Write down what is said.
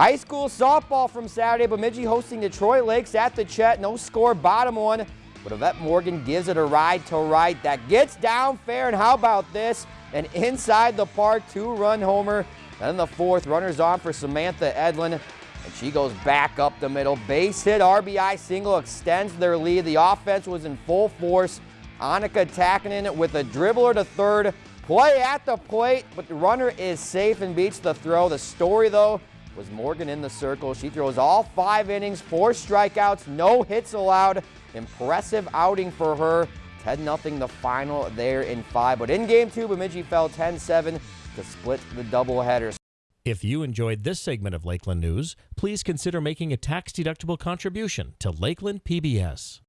High school softball from Saturday. Bemidji hosting Detroit Lakes at the Chet. No score, bottom one. But Yvette Morgan gives it a ride to right. That gets down fair. And how about this? An inside the park two-run homer. Then the fourth, runners on for Samantha Edlin. And she goes back up the middle. Base hit, RBI single extends their lead. The offense was in full force. Annika Takinen with a dribbler to third. Play at the plate, but the runner is safe and beats the throw. The story, though, was Morgan in the circle. She throws all five innings, four strikeouts, no hits allowed. Impressive outing for her. 10-0 the final there in five. But in game two, Bemidji fell 10-7 to split the doubleheader. If you enjoyed this segment of Lakeland News, please consider making a tax-deductible contribution to Lakeland PBS.